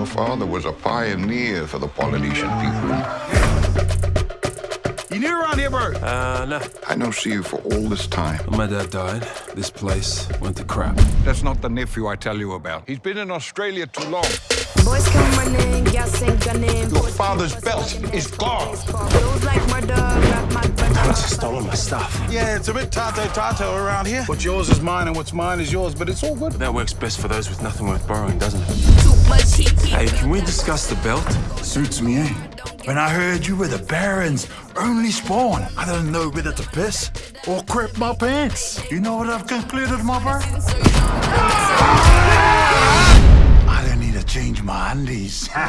Your father was a pioneer for the Polynesian people. You new around here, bro? Uh, no. I know see you for all this time. When my dad died, this place went to crap. That's not the nephew I tell you about. He's been in Australia too long. Boys come running, gas ain't gunning. Your father's belt is gone. Feels like murder, grab my brother. Alex has stolen my stuff. Yeah, it's a bit tato-tato around here. What's yours is mine and what's mine is yours, but it's all good. That works best for those with nothing worth borrowing, doesn't it? Too much. Hey, can we discuss the belt? Suits me, eh? When I heard you were the Baron's only spawn, I didn't know whether to piss or crap my pants. You know what I've concluded, mother? I don't need to change my undies.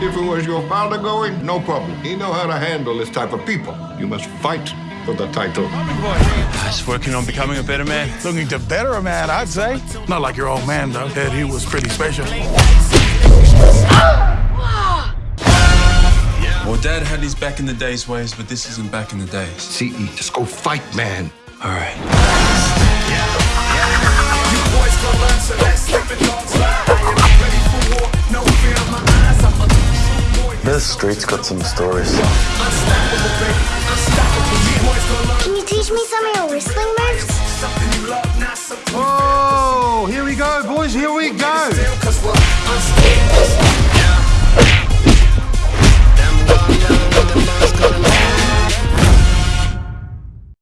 If it was your father going, no problem. He know how to handle this type of people. You must fight for the title. Just working on becoming a better man. Looking to better a man, I'd say. Not like your old man, though. Heard he was pretty special. Well, Dad had his back in the days ways, but this isn't back in the days. CE, just go fight, man. All right. This street's got some stories. Me some of your wrestling moves? Oh, here we go, boys, here we go.